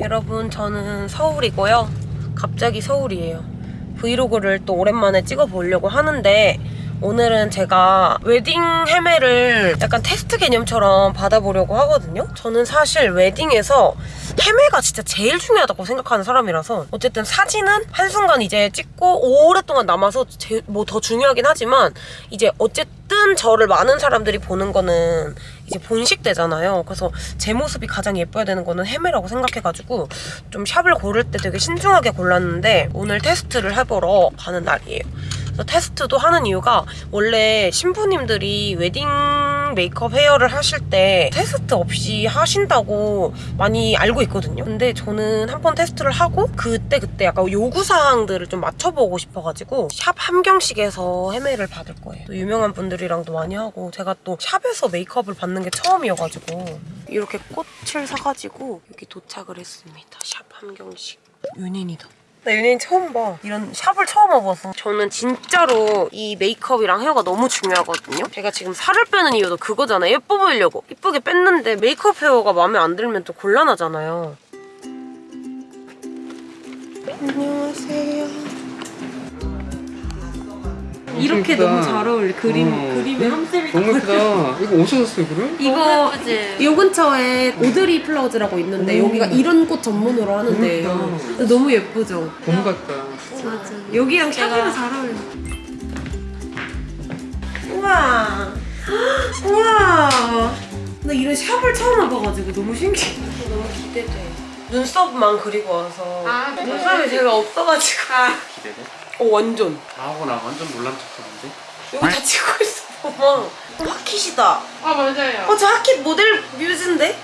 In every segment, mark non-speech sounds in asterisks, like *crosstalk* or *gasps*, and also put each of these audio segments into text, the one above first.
여러분 저는 서울이고요. 갑자기 서울이에요. 브이로그를 또 오랜만에 찍어보려고 하는데 오늘은 제가 웨딩 헤매를 약간 테스트 개념처럼 받아보려고 하거든요. 저는 사실 웨딩에서 헤매가 진짜 제일 중요하다고 생각하는 사람이라서 어쨌든 사진은 한순간 이제 찍고 오랫동안 남아서 뭐 더 중요하긴 하지만 이제 어쨌든 저를 많은 사람들이 보는 거는 이제 본식 되잖아요. 그래서 제 모습이 가장 예뻐야 되는 거는 헤메라고 생각해가지고 좀 샵을 고를 때 되게 신중하게 골랐는데 오늘 테스트를 해보러 가는 날이에요. 그래서 테스트도 하는 이유가 원래 신부님들이 웨딩 메이크업 헤어를 하실 때 테스트 없이 하신다고 많이 알고 있거든요. 근데 저는 한 번 테스트를 하고 그때 그때 약간 요구사항들을 좀 맞춰보고 싶어가지고 샵 함경식에서 헤메를 받을 거예요. 또 유명한 분들이랑도 많이 하고 제가 또 샵에서 메이크업을 받는 게 처음이어가지고 이렇게 꽃을 사가지고 여기 도착을 했습니다. 샵 함경식. 윤인이다. 나 연예인 처음 봐. 이런 샵을 처음 와봐서. 저는 진짜로 이 메이크업이랑 헤어가 너무 중요하거든요. 제가 지금 살을 빼는 이유도 그거잖아요. 예뻐 보이려고. 이쁘게 뺐는데 메이크업 헤어가 마음에 안 들면 또 곤란하잖아요. 안녕하세요. 이렇게 예쁘다. 너무 잘 어울려. 그림, 어. 그림에 함셀이 너무 예쁘다. 이거 어디서 샀어 이거를? 이거 예쁘지? 요 근처에 오드리 플라워즈라고 있는데 음. 여기가 이런 꽃 전문으로 하는데요. 그러니까. 근데 너무 예쁘죠? 봄 같다. 맞아. 여기랑 제가- 샵이랑 잘 어울려. 우와. *gasps* 우와. 나 이런 샵을 처음 와봐가지고 너무 신기해. 너무 기대돼. 눈썹만 그리고 와서 아, 네. 눈썹이 제가 없어가지고. 기대돼? 어 완전. 나하고 나 완전 놀란 척하는데? 여기 다 찍고 있어. 봐봐. 하킷이다. 아 맞아요. 어, 저 하킷 모델 뮤즈인데?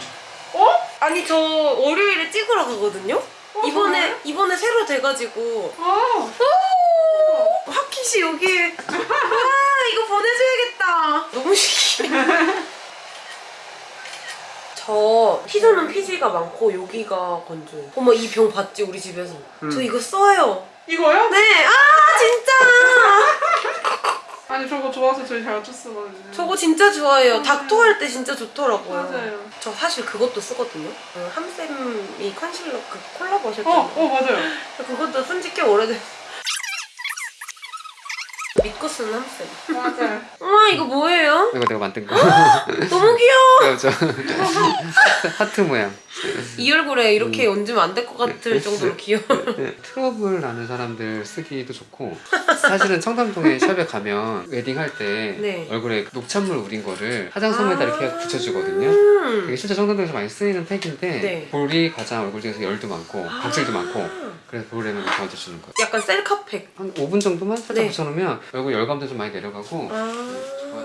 어? 아니, 저 월요일에 찍으러 가거든요? 이번에, 정말요? 이번에 새로 돼가지고. 어. 오! 하킷이 여기에. 와, 이거 보내줘야겠다. 너무 신기해. *laughs* 저 피조는 피지가 많고 여기가 건조해. 어머, 이 병 봤지, 우리 집에서. 음. 저 이거 써요. 이거요? 네, 아, 진짜! *laughs* 아니 저거 좋아서 저희 잘 줬었거든요. 저거 진짜 좋아해요. 닥터 할 때 진짜 좋더라고요. 맞아요. 저 사실 그것도 쓰거든요. 그 함쌤이 컨실러 그 콜라보 하셨잖아요. 어, 어 맞아요. *laughs* 그것도 쓴지 꽤 오래됐어. 믿고 쓰는 함쌤. 맞아요. *laughs* 우와 이거 뭐예요? 이거 내가 만든 거. 너무 귀여워. 저 하트, 하트 모양. *laughs* 이 얼굴에 음. 이렇게 얹으면 안 될 것 같을 정도로 귀여워. *laughs* 트러블 나는 사람들 쓰기도 좋고 사실은 청담동에 *laughs* 샵에 가면 웨딩 할 때 네. 얼굴에 녹차물 우린 거를 화장솜에다 이렇게 해서 붙여주거든요. 음. 이게 실제 청담동에서 많이 쓰이는 팩인데 네. 볼이 가장 얼굴 중에서 열도 많고 각질도 아. 많고 그래서 볼에는 이렇게 얹어주는 거예요. 약간 셀카팩. 한 5분 정도만 살짝 네. 붙여놓으면 얼굴 열감도 좀 많이 내려가고 아.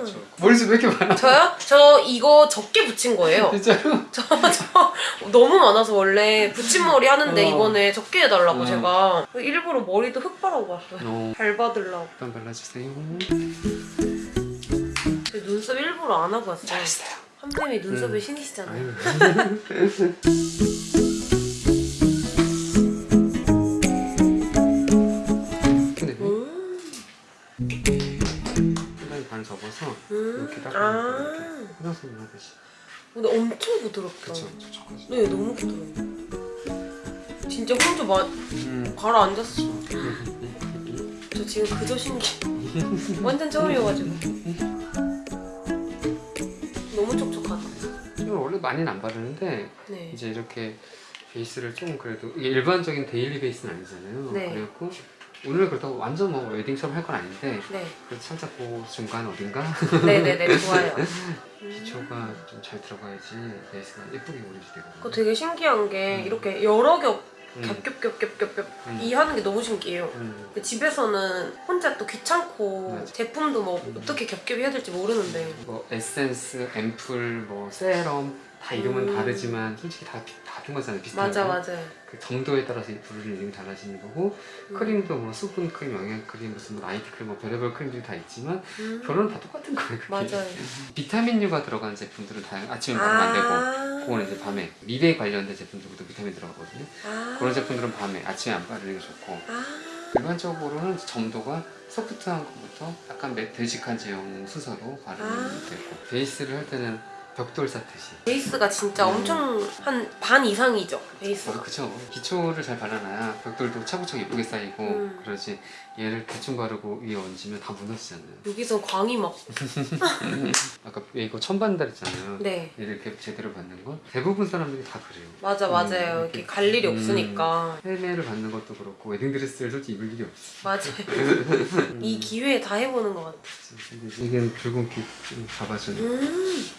좋아. 머리숱 왜 이렇게 많아? 저요? 저 이거 적게 붙인 거예요. *laughs* 진짜로? *laughs* 저, 저 너무 많아서 원래 붙임머리 하는데 어. 이번에 적게 해달라고 어. 제가 일부러 머리도 흙 바르고 왔어요. 어. 잘 받으려고. 일단 발라주세요. 제 눈썹 일부러 안 하고 왔어요. 잘했어요. 함쌤이 눈썹에 음. 신이시잖아요. *laughs* 반 접어서 음. 이렇게 딱 아. 이렇게 화장솜 하듯이. 근데 엄청 부드럽다. 그쵸? 촉촉하지. 네, 너무 부드러워. 진짜 혼자 마, 음. 가라앉았어. *laughs* 저 지금 그저 신기. 완전 처음이어가지고. 너무 촉촉하다. 이걸 원래 많이는 안 바르는데 네. 이제 이렇게 베이스를 좀 그래도 일반적인 데일리 베이스는 아니잖아요. 네. 그래갖고 오늘 그렇다고 완전 뭐 웨딩처럼 할 건 아닌데 네. 그래도 살짝 그 중간 어딘가 네네네, *laughs* 좋아요. 기초가 좀 잘 들어가야지 베이스가 예쁘게 오리지 되거든요. 그거 되게 신기한 게 이렇게 여러 겹 음. 겹겹겹겹겹겹 음. 이 하는 게 너무 신기해요. 음. 근데 집에서는 혼자 또 귀찮고 맞아. 제품도 뭐 어떻게 겹겹이 해야 될지 모르는데 뭐 에센스, 앰플, 뭐 세럼 다 이름은 음. 다르지만 솔직히 다 비- 같은 거잖아요. 비슷한 맞아 거. 맞아요. 그 정도에 따라서 이 부르는 이름이 달라지는 거고 음. 크림도 뭐 수분 크림, 영양 크림, 무슨 뭐 나이트 크림, 뭐 별의별 크림들이 다 있지만 음. 결론은 다 똑같은 거예요. 그게. 맞아요. *laughs* 비타민류가 들어간 제품들은 다 아침에 바르면 안 되고 아. 그거는 이제 밤에 미백 관련된 제품들도 비타민 들어가거든요. 아. 그런 제품들은 밤에 아침에 안 바르는 게 좋고 아. 일반적으로는 점도가 소프트한 것부터 약간 매- 되직한 제형 순서로 바르면 아. 되고 베이스를 할 때는 벽돌 쌓듯이. 베이스가 진짜 음. 엄청 한 반 이상이죠 아, 베이스가 그쵸. 기초를 잘 발라놔야 벽돌도 차곡차곡 예쁘게 쌓이고 음. 그러지 얘를 대충 바르고 위에 얹으면 다 무너지잖아요. 여기서 광이 막 *laughs* 아까 이거 천반달 했잖아요. 네. 얘를 이렇게 제대로 받는 건 대부분 사람들이 다 그래요. 맞아 음, 맞아요 이렇게 갈 일이 음. 없으니까 헬멧을 받는 것도 그렇고 웨딩드레스를 솔직히 입을 일이 없어. 맞아요 *laughs* 이 기회에 다 해보는 것 같아 근데 이게 붉은빛 좀 잡아주는 음.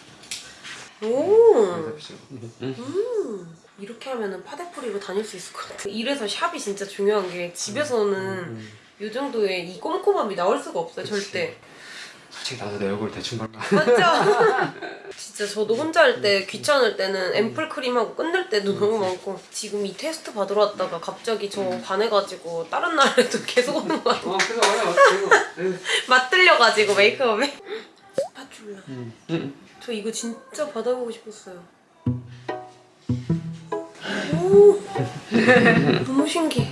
오 잡죠. 음. 이렇게 하면은 파데프리로 다닐 수 있을 것 같아 이래서 샵이 진짜 중요한 게 집에서는 음. 이 정도의 이 꼼꼼함이 나올 수가 없어요 그치. 절대 솔직히 나도 내 얼굴 대충 발라. 맞죠? *laughs* 진짜 저도 혼자 할 때 귀찮을 때는 앰플 크림하고 끝낼 때도 너무 많고 지금 이 테스트 받으러 왔다가 갑자기 저 반해가지고 다른 날에도 *laughs* 계속 오는 거야 어, 그래서 왔어요. 맞들려가지고 메이크업에 스파츌라 음. 음. 저 이거 진짜 받아보고 싶었어요 오 너무 신기해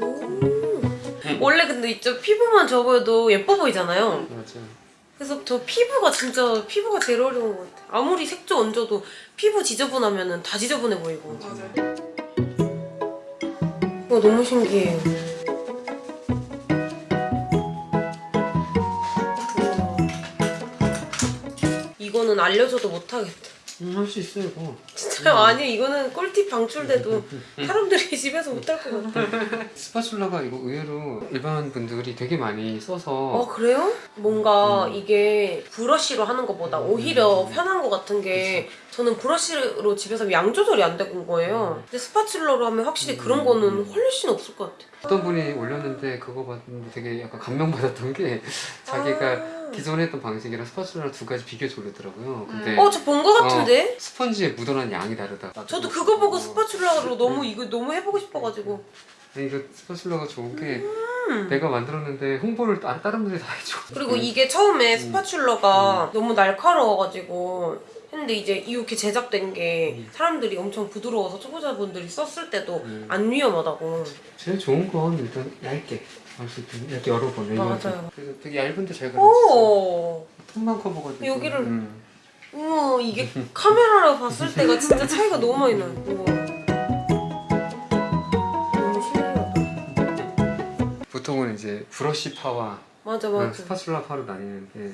오. 원래 근데 이쪽 피부만 접어도 예뻐 보이잖아요 맞아. 그래서 저 피부가 진짜 피부가 제일 어려운 것 같아 아무리 색조 얹어도 피부 지저분하면 다 지저분해 보이고 맞아요. 와 너무 신기해요. 우와. 이거는 알려줘도 못하겠다. 음, 할수 있어 이거. 진짜 아니 이거는 꿀팁 방출돼도 *laughs* 사람들이 *laughs* 집에서 못할 것 같아. 스파츌라가 이거 의외로 일반 분들이 되게 많이 써서 어 그래요? 뭔가 음. 이게 브러쉬로 하는 것보다 오히려 음. 편한 것 같은 게 저는 브러쉬로 집에서 양 조절이 안 되는 거예요. 근데 스파츌러로 하면 확실히 그런 음. 거는 훨씬 없을 것 같아. 어떤 분이 올렸는데 그거 봤는데 되게 약간 감명받았던 게 *laughs* 자기가 아. 기존에 했던 방식이랑 스파츌라를 두 가지 비교해서 올렸더라고요. 근데 어, 저 본 거 같은데? 스펀지에 묻어난 양이 다르다. 저도 그거 보고 어. 스파츌라로 너무 이거 너무 해보고 싶어가지고. 아니, 이거 스파츌라가 좋은 게 음. 내가 만들었는데 홍보를 다- 다른 분들이 다 해줘. 그리고 이게 처음에 음. 스파츌러가 너무 날카로워가지고 했는데 이제 이렇게 제작된 게 사람들이 엄청 부드러워서 초보자분들이 썼을 때도 음. 안 위험하다고. 제일 좋은 건 일단 얇게 할수 있도록 이렇게 레이어드. 맞아요. 그래서 되게 얇은데 잘 가려졌어. 오. 톤만 커버돼가지고. 여기를- 음. 우와 이게 카메라로 봤을 때가 진짜 *laughs* 차이가 너무 많이 나요. 우와. 너무 신기하다. 보통은 이제 브러쉬 파와 맞아 맞아. 스파츌라 파로 나뉘는데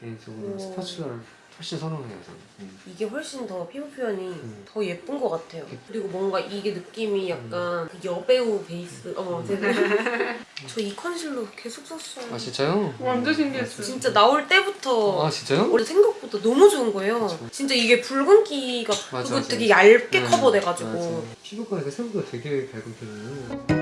개인적으로 오. 스파츌라를 훨씬 선호해요 저는. 음. 이게 훨씬 더 피부 표현이 음. 더 예쁜 것 같아요. 그리고 뭔가 이게 느낌이 약간 그 여배우 베이스. 어머, 제가 *laughs* 저 이 컨실러 계속 썼어요. 아 진짜요? 완전 신기했어요. 진짜 나올 때부터 아 진짜요? 원래 생각보다 너무 좋은 거예요. 그쵸. 진짜 이게 붉은기가 맞아, 그거 맞아. 되게 얇게 음, 커버돼가지고 맞아. 피부가 이렇게 생각보다 되게 밝은 편이에요.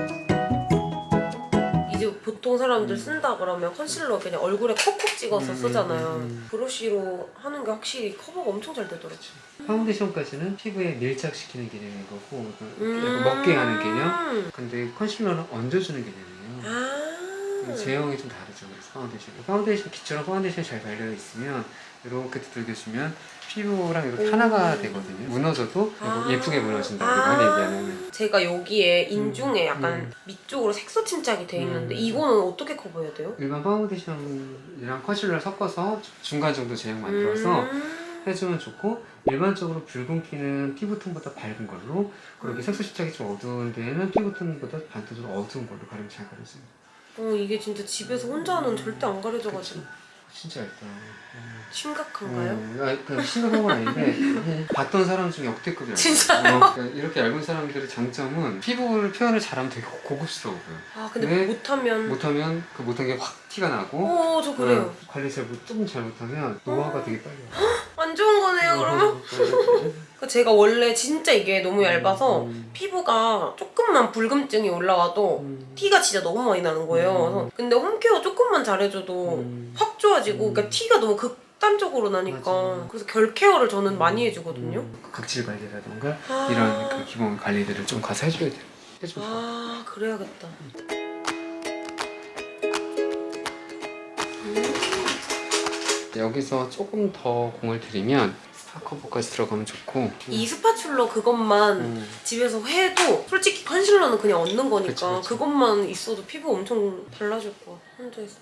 보통 사람들 쓴다 그러면 컨실러 그냥 얼굴에 콕콕 찍어서 음, 쓰잖아요. 음, 음. 브러쉬로 하는 게 확실히 커버가 엄청 잘 되더라고요. 파운데이션까지는 피부에 밀착시키는 개념인 거고 약간 음. 먹게 하는 개념. 근데 컨실러는 얹어주는 개념이에요. 아. 제형이 좀 다르죠. 파운데이션. 파운데이션 기초랑 파운데이션이 잘 발려 있으면 이렇게 두들겨주면 피부랑 이렇게 오. 하나가 되거든요. 무너져도 아. 예쁘게 무너진다. 아. 얘기하는. 제가 여기에 인중에 약간 음. 밑쪽으로 색소 침착이 돼 있는데 음. 이거는 어떻게 커버해야 돼요? 일반 파운데이션이랑 컨실러를 섞어서 중간 정도 제형 만들어서 음. 해주면 좋고 일반적으로 붉은기는 피부톤보다 밝은 걸로 그리고 음. 색소 침착이 좀 어두운 데에는 피부톤보다 반대로 어두운 걸로 가리면 잘 가려져요. 어 이게 진짜 집에서 혼자 는 절대 안 가려져가지고 진짜 얇다. 음. 심각한가요? 음, 아, 그 심각한 건 아닌데 *laughs* 봤던 사람 중에 역대급이 얇아요. 진짜요? 어, 그러니까 이렇게 얇은 사람들의 장점은 피부를 표현을 잘하면 되게 고급스러워 보여. 아 근데 네. 못하면 못하면 그 못한 게 확 티가 나고 어저 그래요 어, 관리 잘 못, 조금 잘못하면 노화가 되게 빨리 와. *gasps* 안 좋은 거네요 그러면? 그 제가 원래 진짜 이게 너무 얇아서 음. 피부가 조금만 붉음증이 올라와도 음. 티가 진짜 너무 많이 나는 거예요 음. 근데 홈케어 조금만 잘해줘도 음. 확 좋아지고 음. 그러니까 티가 너무 극 단적으로 나니까 맞아. 그래서 결 케어를 저는 많이 해주거든요 음, 각질 관리라던가 아. 이런 그 기본 관리들을 좀 가서 해줘야 돼요. 좋아. 아 그래야겠다 여기서 조금 더 공을 들이면 커버까지 들어가면 좋고. 이 스파츌러 그것만 음. 집에서 해도 솔직히 컨실러는 그냥 얻는 거니까 그치, 그치. 그것만 있어도 피부 엄청 달라질 거야 혼자서.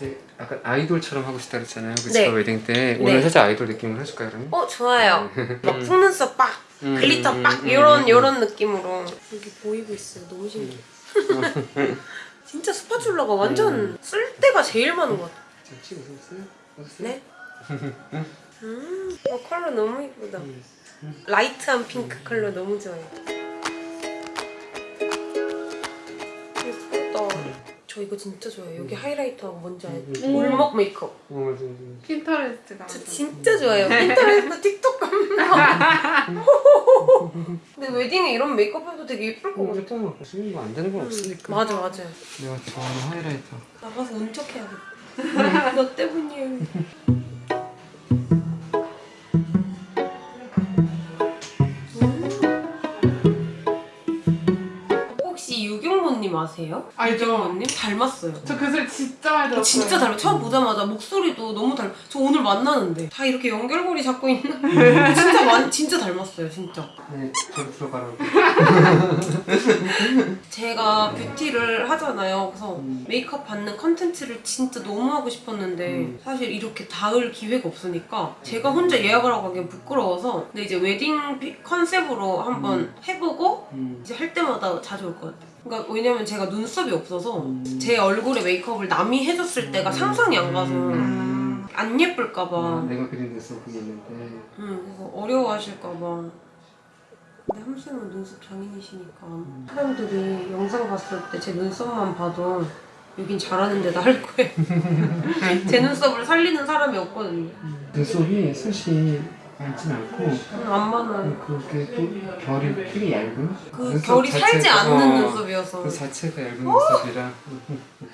네, 약간 아이돌처럼 하고 싶다 그랬잖아요 그쵸 네. 웨딩 때. 네. 오늘 살짝 아이돌 느낌으로 해줄까요 그러면? 어 좋아요. *laughs* 막 속눈썹 빡 음, 글리터 음, 빡 음, 이런 음, 이런 느낌으로. 여기 보이고 있어요. 너무 신기해 *laughs* 진짜 스파츌러가 완전 쓸 때가 제일 많은 것 같아. 자, 혹시 웃으세요? 웃으세요? 네? *laughs* 음, 어, 컬러 너무 이쁘다. 라이트한 핑크 컬러 너무 좋아요 예쁘다. 저 이거 진짜 좋아해요. 여기 하이라이터하고 뭔지 알죠? 음. 울먹 메이크업. 어, 맞아, 맞아. 핀터레스트 가면 저 진짜 좋아해요. *laughs* 핀터레스트 틱톡 감성 *laughs* 근데 웨딩에 이런 메이크업 되게 예쁠 것 어, 같아. 일단 뭐 쓰는 거안 되는 건 없으니까. 맞아 맞아. 내가 좋아하는 하이라이터. 나가서 운 척해야겠다. *laughs* 너 때문이에요 아세요? 알죠. 유경모님 닮았어요 저 그 소리 진짜 많이 들었어요 진짜 닮아 처음 보자마자 목소리도 너무 닮아 저 오늘 만나는데 다 이렇게 연결고리 잡고 있나? *laughs* 진짜 많이 진짜 닮았어요 진짜 네 저로 들어가라고 *laughs* 제가 뷰티를 하잖아요. 그래서 음. 메이크업 받는 컨텐츠를 진짜 너무 하고 싶었는데 음. 사실 이렇게 닿을 기회가 없으니까 제가 혼자 예약을 하고 하기엔 부끄러워서 근데 이제 웨딩 피- 컨셉으로 한번 해보고 음. 이제 할 때마다 자주 올 것 같아요. 그러니까 왜냐면 제가 눈썹이 없어서 음. 제 얼굴에 메이크업을 남이 해줬을 때가 상상이 안 가서 음. 안 예쁠까봐 아, 내가 그린 눈썹 그게 있는데 음, 그래서 어려워하실까봐. 근데 함쌤은 눈썹 장인이시니까 사람들이 영상 봤을 때 제 눈썹만 봐도 여긴 잘하는 데다 할 거예요. *laughs* *laughs* 제 눈썹을 살리는 사람이 없거든요. 눈썹이 숱이 많진 않고 음, 안 많아요. 그게 또 결이 되게 얇은 그 결이 살지 자체가- 않는 어, 눈썹이어서 그 자체가 얇은 눈썹이라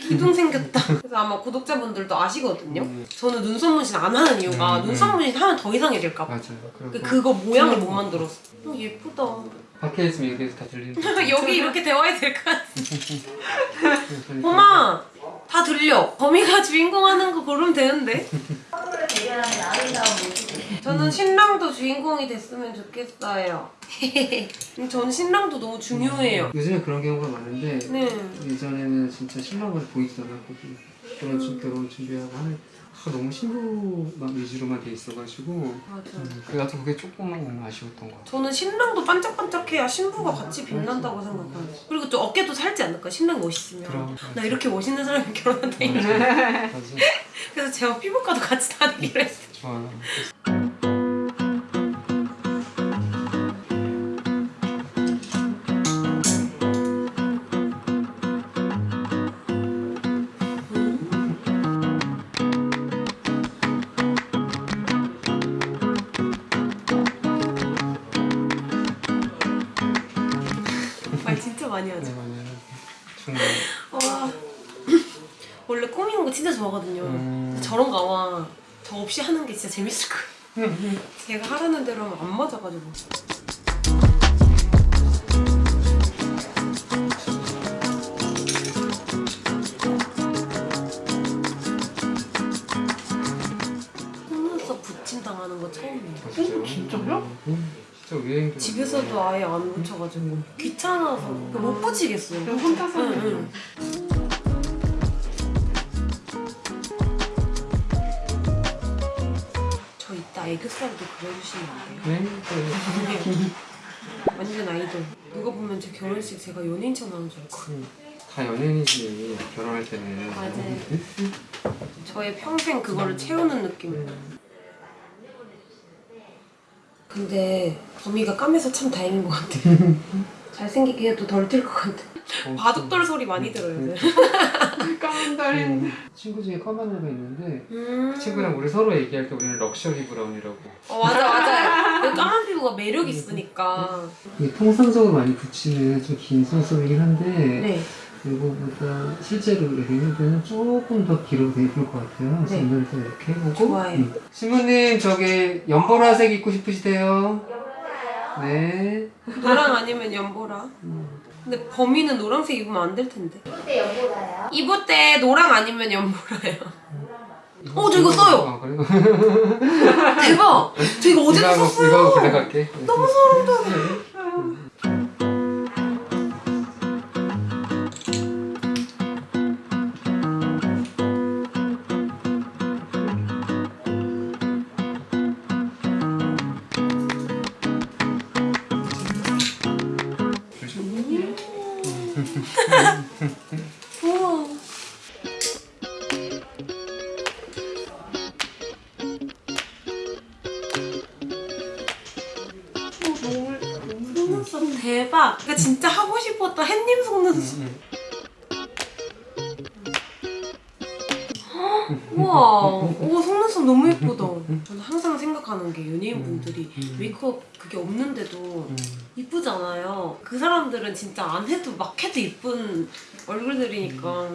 기둥 생겼다. 그래서 아마 구독자분들도 아시거든요. 음. 저는 눈썹 문신 안 하는 이유가 음, 눈썹 문신 하면 더 이상해질까 봐. 맞아요 그- 그거 모양을 못 만들었어. 어, 예쁘다. 밖에 있으면 여기에서 다 들리는 *laughs* 여기 이렇게 대화해도 될것 같아. *laughs* 엄마 다 들려 범이가 주인공 하는 거 고르면 되는데 저는 신랑도 주인공이 됐으면 좋겠어요. *laughs* 저는 신랑도 너무 중요해요. 요즘에 그런 경우가 많은데 네. 예전에는 진짜 신랑을 보이지도 않았거든요 결혼, 준- 결혼 준비하고 하는 아, 너무 신부만 위주로만 돼 있어가지고 맞아 음, 그 나도 그게 조금만 아쉬웠던 것 같아 저는 신랑도 반짝반짝해야 신부가 같이 빛난다고 생각해요 그리고 또 어깨도 살지 않을까? 신랑 멋있으면. 그럼. 나 이렇게 멋있는 사람이 결혼한다 *laughs* 맞아. 그래서 제가 피부과도 같이 다니기로 했어요. 좋아. 말 좋아하거든요. 음. 저런 거 아마 저 없이 하는 게 진짜 재밌을 거예요. *laughs* 제가 하라는 대로 하면 안 맞아가지고. 속눈썹 붙임 당하는 거 처음이에요. 아, 진짜요? 진짜요? 음, 진짜 유행 집에서도 아예 안 붙여가지고 귀찮아서 못 붙이겠어요. 그냥 혼자서 응, 응. 애교살도 그려주시면 안 돼요? 네? 완전 아이돌. 누가 보면 제 결혼식 제가 연예인처럼 하는 줄 알고. 음, 다 연예인이지 결혼할 때는 맞아요. 저의 평생 그거를 채우는 느낌. 근데 범이가 까매서 참 다행인 것 같아. *laughs* 잘생기게 해도 덜 튈 것 같아. 어, 바둑돌 소리 많이 들어요. 네. 까만 달인 음, 친구 중에 검은 애가 있는데 음. 그 친구랑 우리 서로 얘기할 때 우리는 luxury brown이라고 어 맞아 맞아요. *laughs* 그 까만 피부가 매력 있으니까. 이게 통상적으로 많이 붙이는 좀 긴 속눈썹이긴 한데 네. 이거보다 실제로 웨딩할 때는 조금 더 길어도 예쁠 것 같아요 네. 오늘도 이렇게 해보고 좋아요. 음. 신부님 저기 연보라색 입고 싶으시대요 네. 노랑 아니면 연보라. 근데 범인은 노란색 입으면 안 될 텐데. 그때 연보라요? 입을 때 노랑 아니면 연보라요. 어, 저 이거 써요. 아, 그래요? *laughs* 대박. 저 이거 어제도 이거 하고, 썼어요. 이거 하고 블랙 할게. 너무 소름 돋아. 진짜 안 해도 막 해도 이쁜 얼굴들이니까.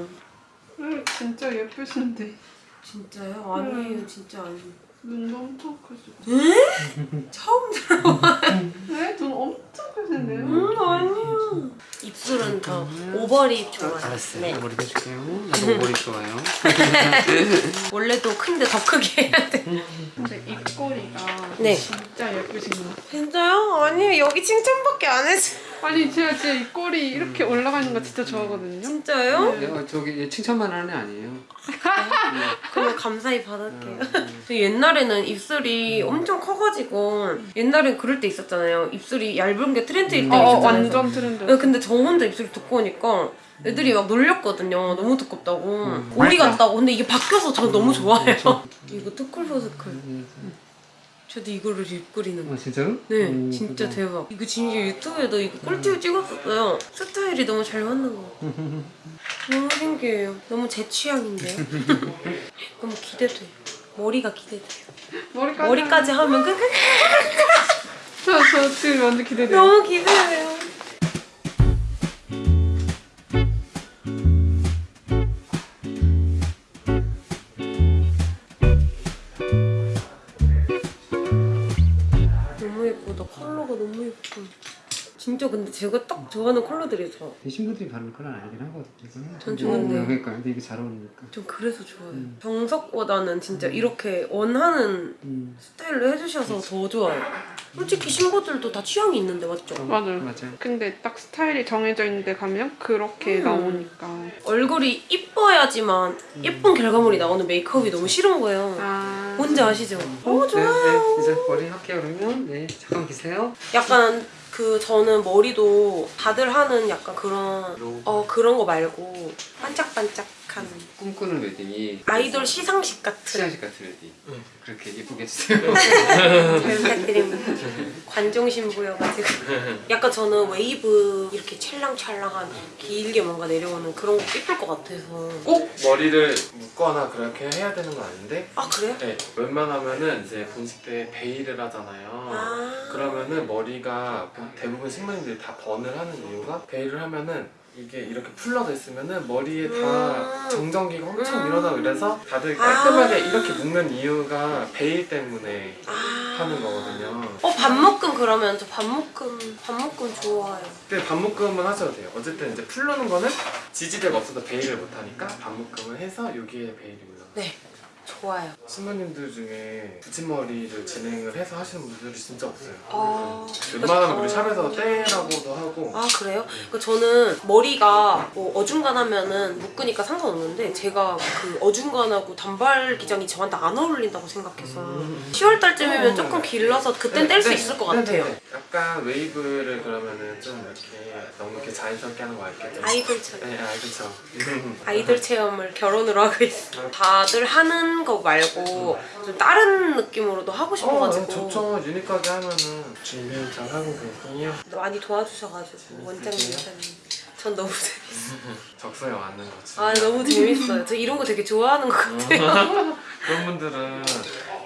음, 진짜 예쁘신데 진짜요? 아니에요, 진짜 아니에요. 눈도 엄청 크시고 처음 들어봐. *laughs* 네? 눈 엄청 크신데요? 음, 아니야. 입술은 더 오버립 좋아요. 알았어요. 네. 머리 해줄게요. 나도 머리 좋아요. *laughs* 원래도 큰데 더 크게 해야 돼. 근데 입꼬리가 네. 진짜 예쁘신 것 같아요 진짜요? 아니 여기 칭찬밖에 안 했어. 아니 제가 진짜 입꼬리 이렇게 올라가는 거 진짜 좋아하거든요 진짜요? 네. 야, 저기 얘 칭찬만 하는 애 아니에요. *laughs* 그럼 감사히 받을게요. *laughs* 음. 저 옛날에는 입술이 엄청 커가지고 옛날엔 그럴 때 있었잖아요. 입술이 얇은 게 트렌드일 어, 때가 어, 있었잖아요. 완전 트렌드 네, 근데 저 혼자 입술이 두꺼우니까 애들이 막 놀렸거든요. 너무 두껍다고. 음. 오리 같다고. 근데 이게 바뀌어서 저 너무 좋아해요. 저- *laughs* 이거 Too Cool For School. 저도 이거를 입그리는 거. 아 진짜로? 네, 오, 진짜 그거. 대박. 이거 진짜 유튜브에도 이거 꿀팁 찍었었어요. 스타일이 너무 잘 맞는 거 같아요. *laughs* 너무 신기해요. 너무 제 취향인데요. *laughs* 너무 기대돼요. 머리가 기대돼요. 머리까지 머리까지 하면 끝. 저, 저 지금 완전 기대돼요 너무 기대돼요. 근데 제가 딱 좋아하는 컬러들이죠. 신부들이 바르는 컬러는 아니긴 하거든요. 전 좋은데요. 어, 그러니까 근데 이게 잘 어울리니까. 좀 그래서 좋아요. 음. 정석보다는 진짜 이렇게 원하는 음. 스타일로 해주셔서 더 좋아요. 솔직히 신부들도 다 취향이 있는데 맞죠? 맞아요 맞아요. 근데 딱 스타일이 정해져 있는데 가면 그렇게 음. 나오니까 얼굴이 이뻐야지만 예쁜 결과물이 나오는 메이크업이 너무 싫은 거예요. 아 뭔지 아시죠? 너무 네, 좋아요. 네, 이제 머리 할게요 그러면. 네, 잠깐 계세요. 약간 그 저는 머리도 다들 하는 약간 그런 어 그런 거 말고 반짝반짝 한 꿈꾸는 웨딩이 아이돌 시상식 같은 시상식 같은 웨딩. 그렇게 예쁘게 해주세요. *laughs* 잘 부탁드립니다. 관종 신부여가지고 약간 저는 웨이브 이렇게 찰랑찰랑한 길게 뭔가 내려오는 그런 거 예쁠 것 같아서 꼭 머리를 묶거나 그렇게 해야 되는 건 아닌데 아 그래요? 네, 웬만하면은 이제 본식 때 베일을 하잖아요 아 그러면은 머리가 대부분 신부님들이 다 bun을 하는 이유가 베일을 하면은 이게 이렇게 풀러져 있으면은 머리에 다 음. 정전기가 엄청 음. 일어나고 이래서 다들 아. 깔끔하게 이렇게 묶는 이유가 베일 때문에 아. 하는 거거든요 어 반묶음 그러면 저 반묶음 반묶음 좋아요. 근데 반묶음은 하셔도 돼요 어쨌든 이제 풀르는 거는 지지대가 없어도 베일을 못하니까 반묶음을 해서 여기에 베일이 올라가요 네 좋아요. 신부님들 중에 붙임머리를 진행을 해서 하시는 분들이 진짜 없어요. 아, 웬만하면 우리 샵에서 떼라고도 하고 아 그래요? 그 저는 머리가 뭐 어중간하면 은 묶으니까 상관없는데 제가 그 어중간하고 단발 기장이 저한테 안 어울린다고 생각해서 10월 달쯤이면 조금 길러서 그땐 뗄수 네, 있을 것 네, 같아요. 네, 네. 약간 웨이브를 그러면은 좀 이렇게 너무 이렇게 자연스럽게 하는 거 알겠죠? 아이돌처럼. 네, 알겠죠. 아이돌 체험을 결혼으로 하고 있어. 다들 하는 거 말고 좀 다른 느낌으로도 하고 어, 싶어가지고 네, 좋죠. 유니크하게 하면은 준비 잘 하고 계세요. 많이 도와주셔가지고 원장님, 원장님. 전 너무 재밌어요. *laughs* 적성에 맞는 거지. 아 너무 재밌어요. 저 이런 거 되게 좋아하는 것 같아요. *laughs* 그런 분들은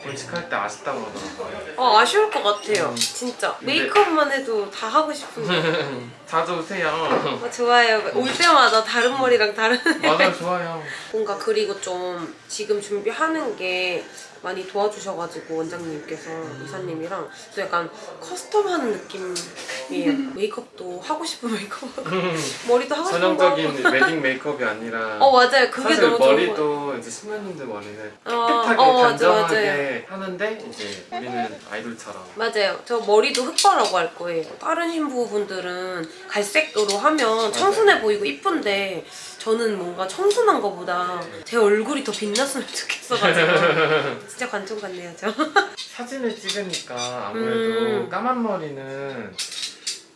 본식할 때 아쉽다고 그러더라고요. 어 아쉬울 것 같아요. 진짜 근데- 메이크업만 해도 다 하고 싶은데. *laughs* 자주 오세요. 어, 좋아요. 올 때마다 다른 머리랑 다른 *laughs* 맞아요, 좋아요. 뭔가 그리고 좀 지금 준비하는 게 많이 도와주셔가지고 원장님께서 이사님이랑 또 약간 커스텀하는 느낌이에요. *laughs* 메이크업도 하고 싶은 메이크업 하고 *laughs* 머리도 하고 싶은 거 하고. 전형적인 웨딩 메이크업이 아니라 어 맞아요. 그게 사실 너무 좋은 거. 머리도 이제 신부님들 머리는 어, 깨끗하게 어, 맞아, 단정하게 하는데 이제 우리는 아이돌처럼 맞아요. 저 머리도 흑발라고 할 거예요. 다른 신부분들은 갈색으로 하면 청순해 보이고 이쁜데 저는 뭔가 청순한 거보다 제 얼굴이 더 빛났으면 좋겠어가지고 *laughs* 진짜 관종 같네요, 저. 사진을 찍으니까 아무래도 음. 까만 머리는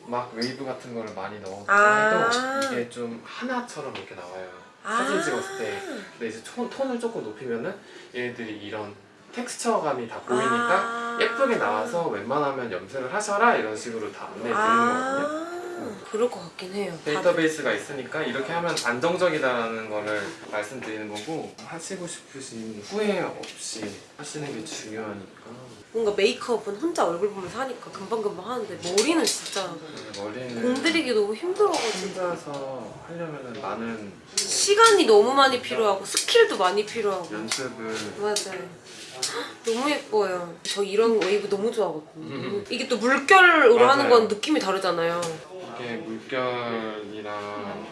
막 웨이브 같은 거를 많이 넣어서 아. 해도 이게 좀 하나처럼 이렇게 나와요. 아. 사진 찍었을 때. 근데 이제 톤, 톤을 조금 높이면은 얘네들이 이런 텍스처감이 다 보이니까 아. 예쁘게 나와서 웬만하면 염색을 하셔라 이런 식으로 다 안내 드리는 거거든요. 아, 그럴 것 같긴 해요. 데이터베이스가 있으니까 이렇게 하면 안정적이다라는 거를 말씀드리는 거고 하시고 싶으신 후회 없이 하시는 게 중요하니까 뭔가 메이크업은 혼자 얼굴 보면서 하니까 금방금방 하는데 머리는 진짜 머리는 공들이기 너무 힘들어가지고 혼자서 하려면 많은 시간이 너무 많이 필요하고 스킬도 많이 필요하고 연습을 맞아요. *gasps* 너무 예뻐요. 저 이런 웨이브 너무 좋아하거든요. 음. 이게 또 물결로 맞아요. 하는 건 느낌이 다르잖아요. 이게 물결이랑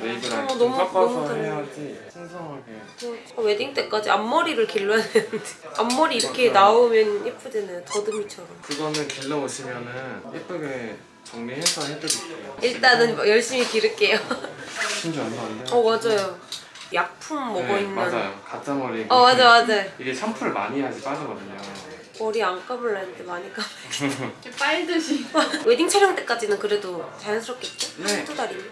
웨이브랑 어, 좀 너무- 섞어서 너무. 해야지 풍성하게 저 웨딩 때까지 앞머리를 길러야 되는데 *laughs* 앞머리 이렇게 맞아요. 나오면 예쁘잖아요. 더듬이처럼. 그거는 길러 오시면은 예쁘게 정리해서 해드릴게요 일단은 열심히 기를게요. *laughs* 심지어 얼마 안 돼요 어 맞아요. 약품 먹어 네, 있는. 맞아요 가짜 머리 어 맞아 맞아. 이게 샴푸를 많이 해야지 빠지거든요 머리 안 감을라 했는데 많이 감. *laughs* 이렇게 빨듯이. *laughs* 웨딩 촬영 때까지는 그래도 자연스럽겠죠? 네. 한두 달이면.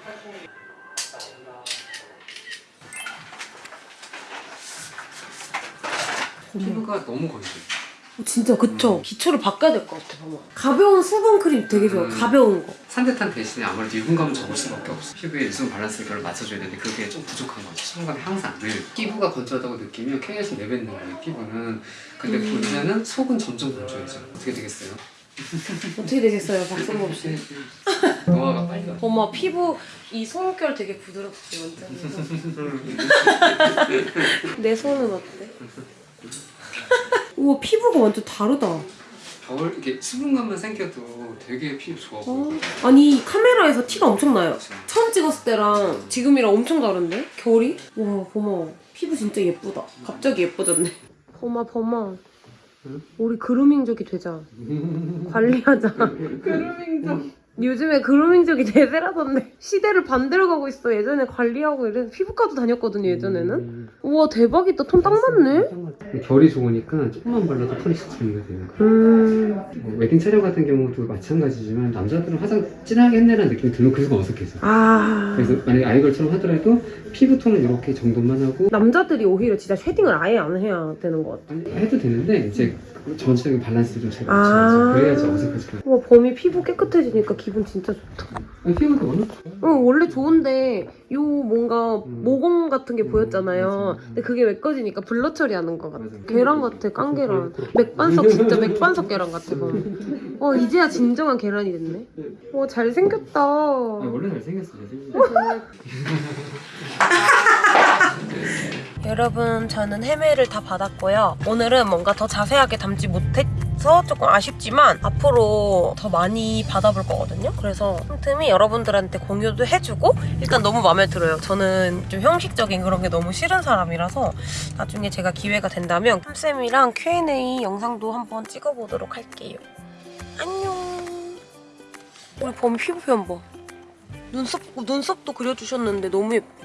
피부가 너무 건조해. 진짜 그쵸? 기초를 바꿔야 될 것 같아 봐봐 가벼운 수분 크림 되게 좋아 음. 가벼운 거 산뜻한 대신에 아무래도 유분감은 적을 수밖에 없어. 피부의 유수분 밸런스를 별로 맞춰줘야 되는데 그게 좀 부족한 거지. 수분감이 항상 늘. 피부가 건조하다고 느끼면 K에서 내뱉는 거예요. 피부는. 근데 음. 문제는 속은 점점 건조해져. 어떻게 되겠어요? *laughs* 어떻게 되겠어요 박선범 씨 노화가 빨리 가. 엄마 피부 이 손결 되게 부드럽지 완전 *laughs* 내 손은 어때? *laughs* 우와 피부가 완전 다르다 겨울 이게 수분감만 생겨도 되게 피부 좋아 어. 보여. 아니 카메라에서 티가 엄청 나요 처음 찍었을 때랑 지금이랑 엄청 다른데? 결이? 와 범아 피부 진짜 예쁘다 갑자기 예뻐졌네 범아 범아 응? 우리 그루밍족이 되자 관리하자 그루밍 요즘에 그루밍족이 *laughs* 대세라던데 시대를 반대로 가고 있어 예전에 관리하고 이래서 피부과도 다녔거든요 예전에는 음. 우와 대박이다 톤 딱 맞네 결이 좋으니까 조금만 발라도 톤이 싹 정리가 되는 거야. 음뭐 웨딩 촬영 같은 경우도 마찬가지지만 남자들은 화장 진하게 했네라는 느낌이 들면 그 순간 어색해져. 아 그래서 만약에 아이걸처럼 하더라도 피부톤은 이렇게 정도만 하고 남자들이 오히려 진짜 shading을 아예 안 해야 되는 것 같아 아니, 해도 되는데 이제 전체적인 밸런스를 좀잘 아. 맞춰야지. 그래야지 어색하지. 우와 범이 피부 깨끗해지니까 기분 진짜 좋다 아니, 피부가 워낙 응 원래 좋은데 요 뭔가 음. 모공 같은 게 음, 보였잖아요 맞아. 근데 그게 메꿔지니까 blur 처리하는 것 같아 맞아. 계란 같아 깡계란 맥반석 *laughs* 진짜 맥반석 계란 같아 범. 어 이제야 진정한 계란이 됐네 와 잘생겼다 아니, 원래 잘생겼어. 잘생겼어. *laughs* 여러분 저는 헤매를 다 받았고요 오늘은 뭔가 더 자세하게 담지 못 해서 조금 아쉽지만 앞으로 더 많이 받아볼 거거든요. 그래서 틈틈이 여러분들한테 공유도 해주고 일단 너무 마음에 들어요. 저는 좀 형식적인 그런 게 너무 싫은 사람이라서 나중에 제가 기회가 된다면 쌤이랑 Q&A 영상도 한번 찍어보도록 할게요. 안녕. 우리 범 피부 표현 봐 눈썹, 눈썹도 그려주셨는데 너무 예뻐